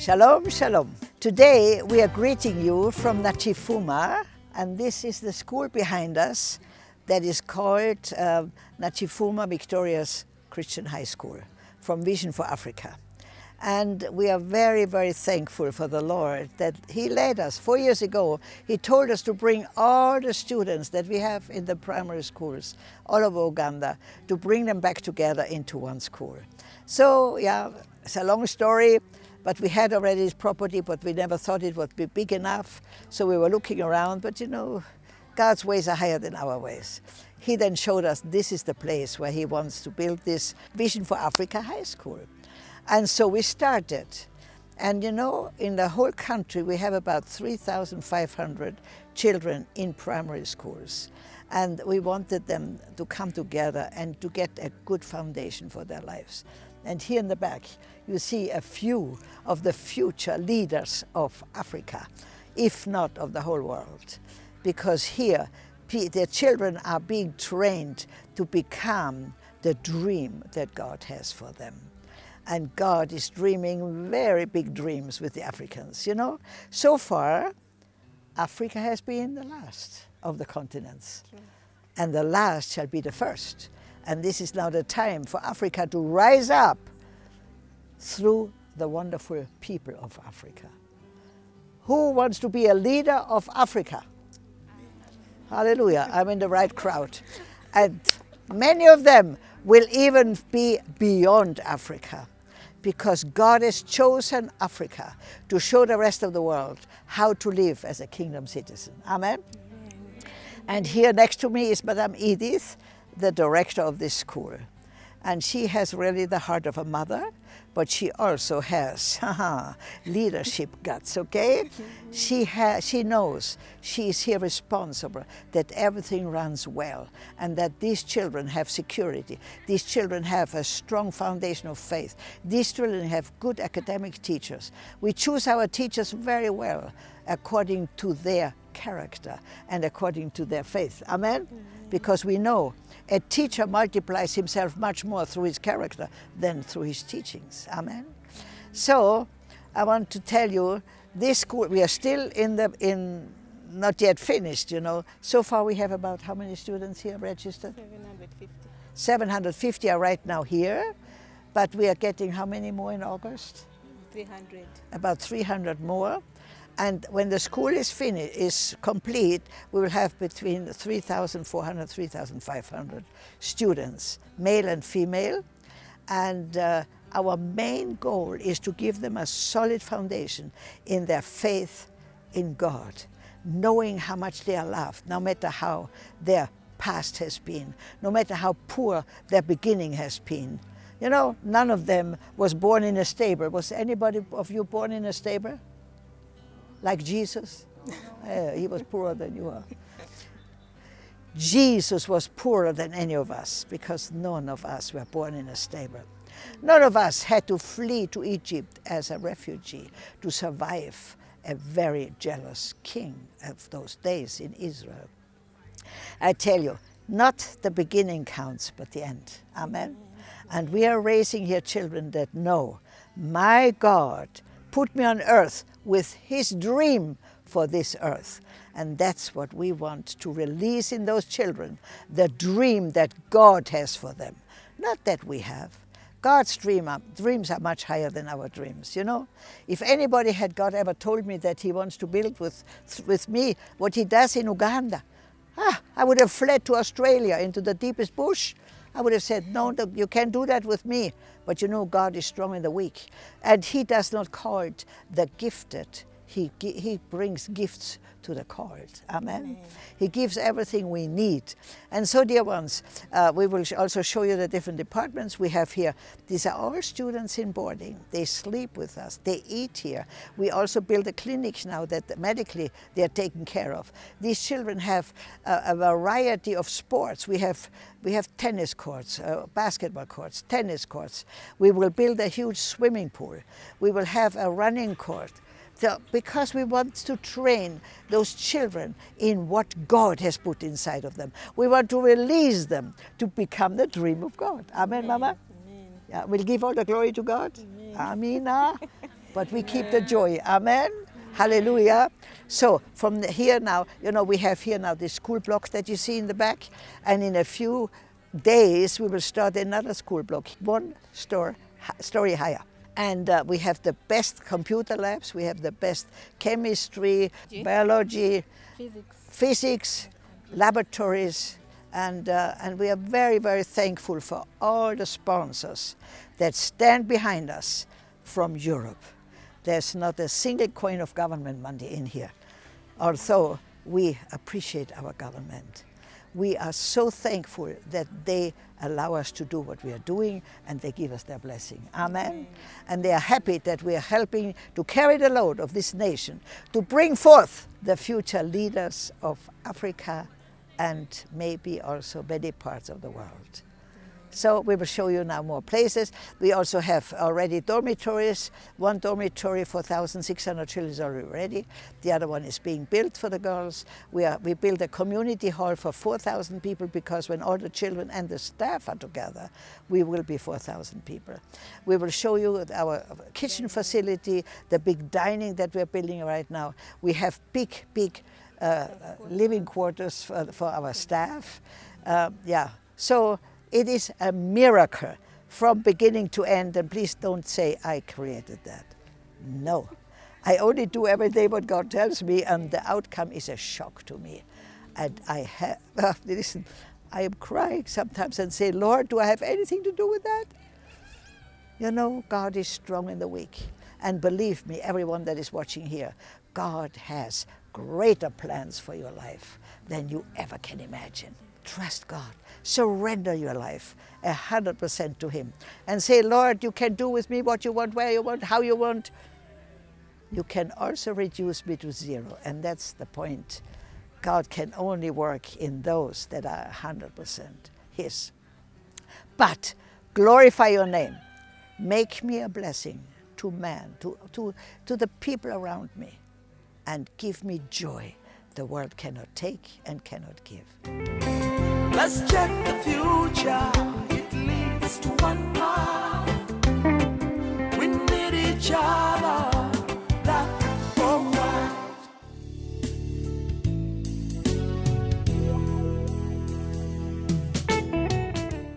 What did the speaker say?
Shalom, shalom. Today we are greeting you from Nakifuma and this is the school behind us that is called uh, Nakifuma Victorious Christian High School from Vision for Africa. And we are very, very thankful for the Lord that He led us. Four years ago, He told us to bring all the students that we have in the primary schools all over Uganda, to bring them back together into one school. So, yeah, it's a long story, but we had already this property, but we never thought it would be big enough. So we were looking around, but you know, God's ways are higher than our ways. He then showed us this is the place where He wants to build this Vision for Africa High School. And so we started. And you know, in the whole country, we have about 3,500 children in primary schools. And we wanted them to come together and to get a good foundation for their lives. And here in the back, you see a few of the future leaders of Africa, if not of the whole world. Because here, their children are being trained to become the dream that God has for them. And God is dreaming very big dreams with the Africans, you know. So far, Africa has been the last of the continents. And the last shall be the first. And this is now the time for Africa to rise up through the wonderful people of Africa. Who wants to be a leader of Africa? Hallelujah, I'm in the right crowd. And many of them will even be beyond Africa because God has chosen Africa to show the rest of the world how to live as a kingdom citizen. Amen? And here next to me is Madame Edith, the director of this school. And she has really the heart of a mother, but she also has leadership guts, okay? she, has, she knows she is here responsible, that everything runs well, and that these children have security. These children have a strong foundation of faith. These children have good academic teachers. We choose our teachers very well according to their character and according to their faith. Amen? Mm-hmm. Because we know a teacher multiplies himself much more through his character than through his teachings. Amen? So, I want to tell you, this school, we are still in the, in, not yet finished, you know. So far we have about how many students here registered? 750. 750 are right now here, but we are getting how many more in August? 300. About 300 more. And when the school is finished, is complete, we will have between 3,400, 3,500 students, male and female. And uh, our main goal is to give them a solid foundation in their faith in God, knowing how much they are loved, no matter how their past has been, no matter how poor their beginning has been. You know, none of them was born in a stable. Was anybody of you born in a stable? Like Jesus? He was poorer than you are. Jesus was poorer than any of us because none of us were born in a stable. None of us had to flee to Egypt as a refugee to survive a very jealous king of those days in Israel. I tell you, not the beginning counts, but the end. Amen? And we are raising here children that know, my God put me on earth with his dream for this earth. And that's what we want to release in those children, the dream that God has for them, not that we have. God's dream are, dreams are much higher than our dreams, you know? If anybody had God ever told me that he wants to build with, with me what he does in Uganda, ah, I would have fled to Australia into the deepest bush I would have said, no, you can't do that with me. But you know, God is strong in the weak. And he does not call it the gifted. He, he brings gifts to the called. Amen? Amen? He gives everything we need. And so, dear ones, uh, we will also show you the different departments we have here. These are all students in boarding. They sleep with us. They eat here. We also build a clinic now that medically they are taken care of. These children have a, a variety of sports. We have, we have tennis courts, uh, basketball courts, tennis courts. We will build a huge swimming pool. We will have a running court. So, because we want to train those children in what God has put inside of them. We want to release them to become the dream of God. Amen, Amen. Mama? Amen. Yeah, we'll give all the glory to God. Amen. Amina. Ah. but we keep the joy. Amen. Hallelujah. So from here now, you know, we have here now the school blocks that you see in the back, and in a few days we will start another school block, one store, story higher. And uh, we have the best computer labs, we have the best chemistry, biology, physics, physics laboratories, and, uh, and we are very, very thankful for all the sponsors that stand behind us from Europe. There's not a single coin of government money in here, although we appreciate our government. We are so thankful that they allow us to do what we are doing and they give us their blessing. Amen. And they are happy that we are helping to carry the load of this nation, to bring forth the future leaders of Africa and maybe also many parts of the world. So we will show you now more places. We also have already dormitories. One dormitory for 1,600 children is already ready. The other one is being built for the girls. We, are, we built a community hall for 4,000 people because when all the children and the staff are together, we will be 4,000 people. We will show you our kitchen facility, the big dining that we're building right now. We have big, big uh, living quarters for, for our staff. Uh, yeah, so it is a miracle from beginning to end, and please don't say I created that. No, I only do every day what God tells me, and the outcome is a shock to me. And I have, listen, I am crying sometimes and say, Lord, do I have anything to do with that? You know, God is strong in the weak. And believe me, everyone that is watching here, God has greater plans for your life than you ever can imagine. Trust God. Surrender your life hundred percent to Him and say, Lord, you can do with me what you want, where you want, how you want. You can also reduce me to zero, and that's the point. God can only work in those that are hundred percent His. But glorify your name. Make me a blessing to man, to, to, to the people around me and give me joy the world cannot take and cannot give. Let's check the future,